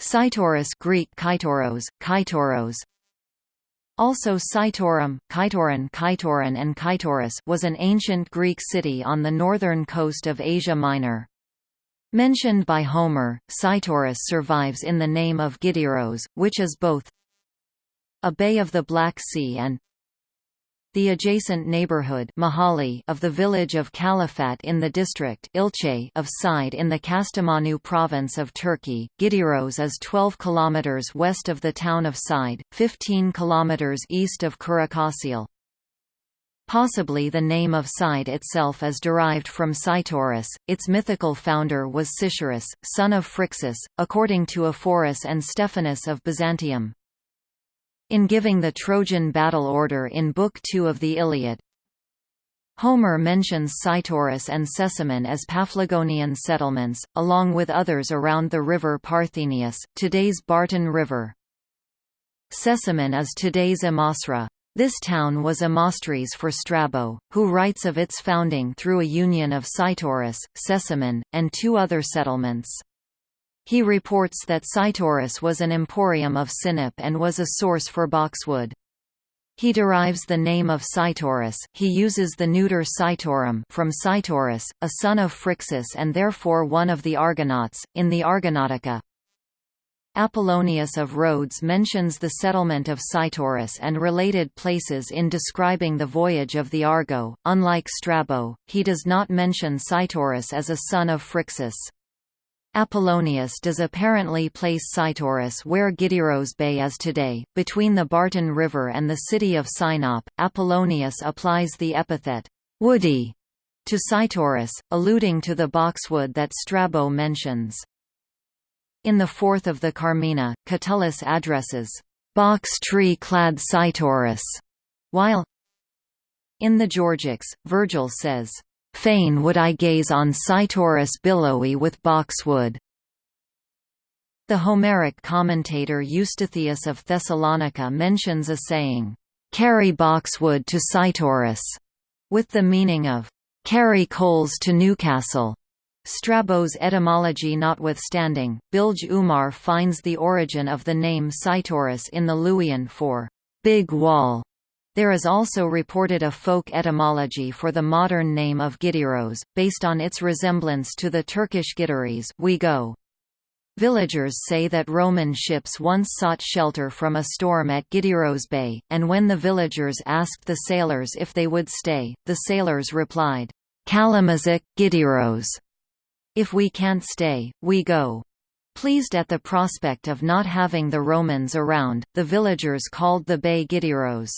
Cytorus Greek Kytoros, Kytoros also Cytorum, Kytoron Kytoron and Kytorus was an ancient Greek city on the northern coast of Asia Minor. Mentioned by Homer, Cytorus survives in the name of Gideros, which is both a bay of the Black Sea and the adjacent neighborhood mahalle of the village of Kalafat in the district ilçe of Cide in the Kastamonu province of Turkey. Gideros is 12 kilometers west of the town of Cide, 15 kilometers east of Kurucaşile. Possibly the name of Cide itself is derived from Cytorus, its mythical founder was Cytorus, son of Phrixus, according to Ephorus and Stephanus of Byzantium. In giving the Trojan battle order in Book 2 of the Iliad, Homer mentions Cytorus and Sesamon as Paphlagonian settlements, along with others around the river Parthenius, today's Bartın River. Sesamon is today's Amasra. This town was Amastris for Strabo, who writes of its founding through a union of Cytorus, Sesamon, and two other settlements. He reports that Cytorus was an emporium of Sinop and was a source for boxwood. He derives the name of Cytorus he uses the neuter Cytorum from Cytorus, a son of Phrixus and therefore one of the Argonauts, in the Argonautica. Apollonius of Rhodes mentions the settlement of Cytorus and related places in describing the voyage of the Argo. Unlike Strabo, he does not mention Cytorus as a son of Phrixus. Apollonius does apparently place Cytorus where Gideros Bay is today, between the Bartın River and the city of Sinop. Apollonius applies the epithet, woody, to Cytorus, alluding to the boxwood that Strabo mentions. In the fourth of the Carmina, Catullus addresses, box tree-clad Cytorus, while in the Georgics, Virgil says, Fain would I gaze on Cytorus billowy with boxwood. The Homeric commentator Eustathius of Thessalonica mentions a saying, "'Carry boxwood to Cytorus", with the meaning of, "'carry coals to Newcastle". Strabo's etymology notwithstanding, Bilge Umar finds the origin of the name Cytorus in the Luwian for "'big wall' There is also reported a folk etymology for the modern name of Gideros, based on its resemblance to the Turkish gideriz we go. Villagers say that Roman ships once sought shelter from a storm at Gideros Bay, and when the villagers asked the sailors if they would stay, the sailors replied, Kalamazsak, gideriz. If we can't stay, we go. Pleased at the prospect of not having the Romans around, the villagers called the bay Gideros.